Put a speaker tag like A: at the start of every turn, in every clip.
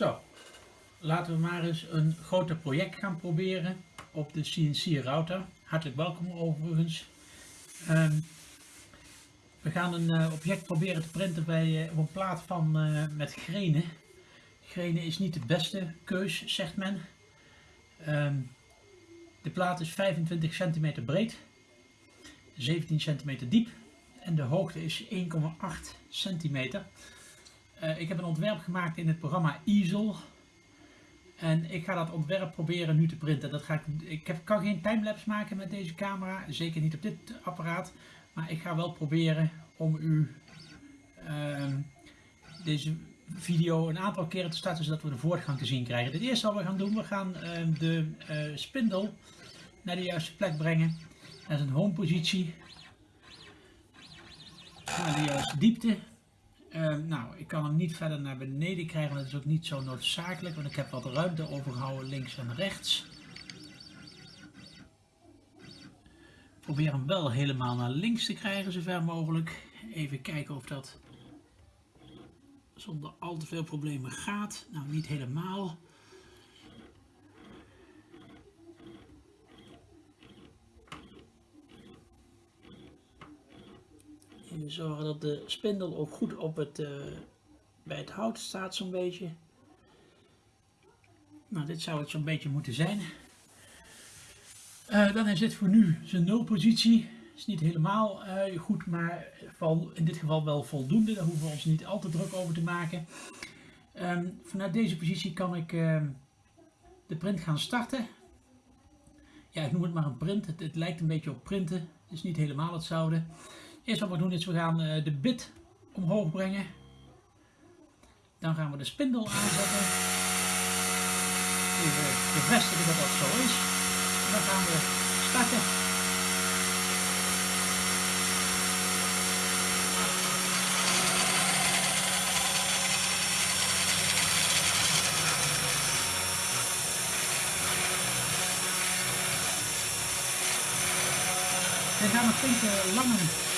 A: Zo, laten we maar eens een groter project gaan proberen op de CNC router. Hartelijk welkom overigens. Ehm, we gaan een eh, object proberen te printen bij, eh, op een plaat van, eh, met grenen. Grenen is niet de beste keus, zegt men. Ehm, de plaat is 25 centimeter breed, 17 centimeter diep en de hoogte is 1,8 centimeter. Ik heb een ontwerp gemaakt in het programma Easel. En ik ga dat ontwerp proberen nu te printen. Dat ga ik, ik heb, kan geen timelapse maken met deze camera, zeker niet op dit apparaat. Maar ik ga wel proberen om u uh, deze video een aantal keren te starten zodat we de voortgang te zien krijgen. Het eerste wat we gaan doen, we gaan uh, de uh, spindel naar de juiste plek brengen. Dat is een home positie. Naar de juiste diepte. Uh, nou, ik kan hem niet verder naar beneden krijgen, dat is ook niet zo noodzakelijk, want ik heb wat ruimte overgehouden links en rechts. Probeer hem wel helemaal naar links te krijgen, zover mogelijk. Even kijken of dat zonder al te veel problemen gaat. Nou, niet helemaal. Zorgen dat de spindel ook goed op het, uh, bij het hout staat zo'n beetje. Nou, dit zou het zo'n beetje moeten zijn. Uh, dan is dit voor nu zijn nulpositie. Is niet helemaal uh, goed, maar in dit geval wel voldoende. Daar hoeven we ons niet al te druk over te maken. Um, vanuit deze positie kan ik uh, de print gaan starten. Ja, ik noem het maar een print. Het, het lijkt een beetje op printen. Het is niet helemaal hetzelfde. Eerst wat we doen is we gaan uh, de bit omhoog brengen. Dan gaan we de spindel aanzetten. Even bevestigen dat dat zo is. En dan gaan we starten. Het gaat nog een lange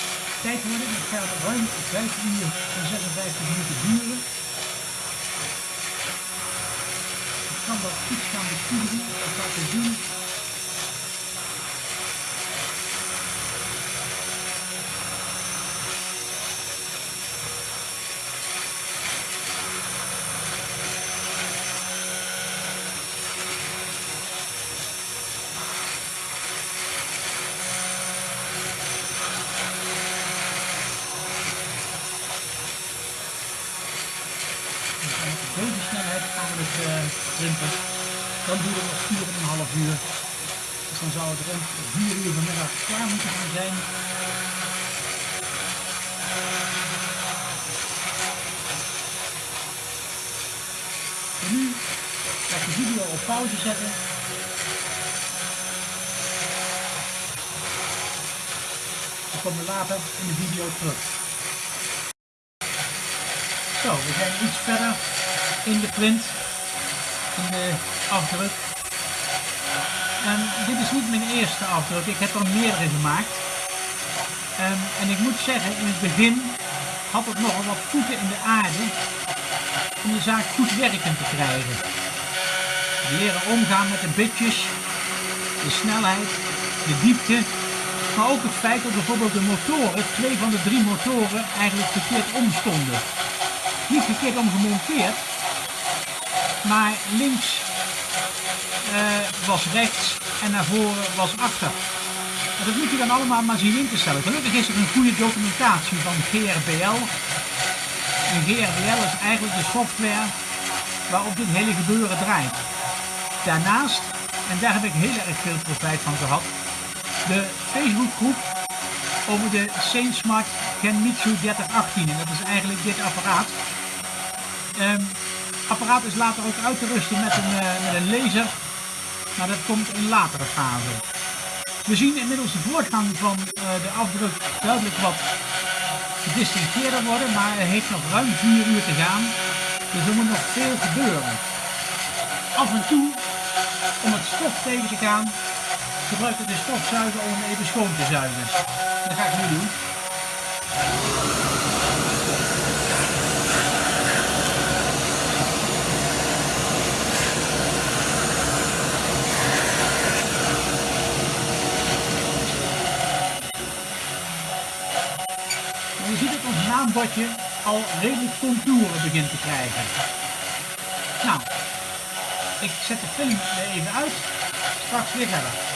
A: tijd worden. Het gaat ruim 5 uur en 56 minuten duren. Ik kan dat goed gaan bestuderen, dat laten zien. deze snelheid gaan we het uh, printen. Dan duurt het nog 4,5 uur. Dus dan zou het rond 4 uur vanmiddag klaar moeten gaan zijn. En nu ga ik de video op pauze zetten. Dan komen later in de video terug. Zo, we zijn iets verder in de print, in de afdruk. En dit is niet mijn eerste afdruk, ik heb er meerdere gemaakt. Um, en ik moet zeggen, in het begin had het nogal wat voeten in de aarde om de zaak goed werkend te krijgen. Leren omgaan met de bitjes, de snelheid, de diepte, maar ook het feit dat bijvoorbeeld de motoren, twee van de drie motoren, eigenlijk verkeerd omstonden. Niet verkeerd omgemonteerd, maar links uh, was rechts en naar voren was achter. En dat moet je dan allemaal maar zien in te stellen. Gelukkig is er een goede documentatie van GRBL. En GRBL is eigenlijk de software waarop dit hele gebeuren draait. Daarnaast, en daar heb ik heel erg veel profijt van gehad, de Facebookgroep over de SainSmart Genmitsu 3018. En dat is eigenlijk dit apparaat. Um, apparaat is later ook uit te rusten met een, met een laser, maar dat komt in latere fase. We zien inmiddels de voortgang van uh, de afdruk duidelijk wat gedistingeerder worden, maar er heeft nog ruim 4 uur te gaan, dus er moet nog veel gebeuren. Af en toe, om het stof tegen te gaan, gebruik ik de stofzuiger om even schoon te zuigen. Dat ga ik nu doen. Filmbordje al redelijk contouren begint te krijgen. Nou, ik zet de film even uit, straks weer verder.